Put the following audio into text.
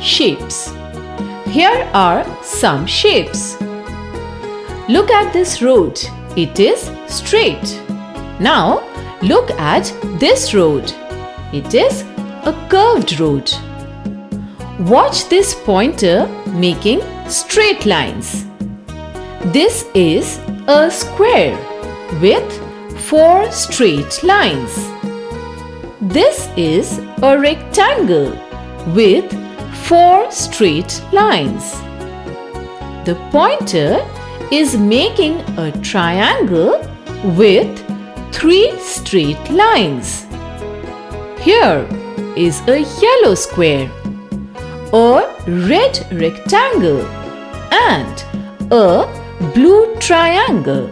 shapes. Here are some shapes. Look at this road. It is straight. Now look at this road. It is a curved road. Watch this pointer making straight lines. This is a square with four straight lines. This is a rectangle with four straight lines. The pointer is making a triangle with three straight lines. Here is a yellow square, a red rectangle and a blue triangle.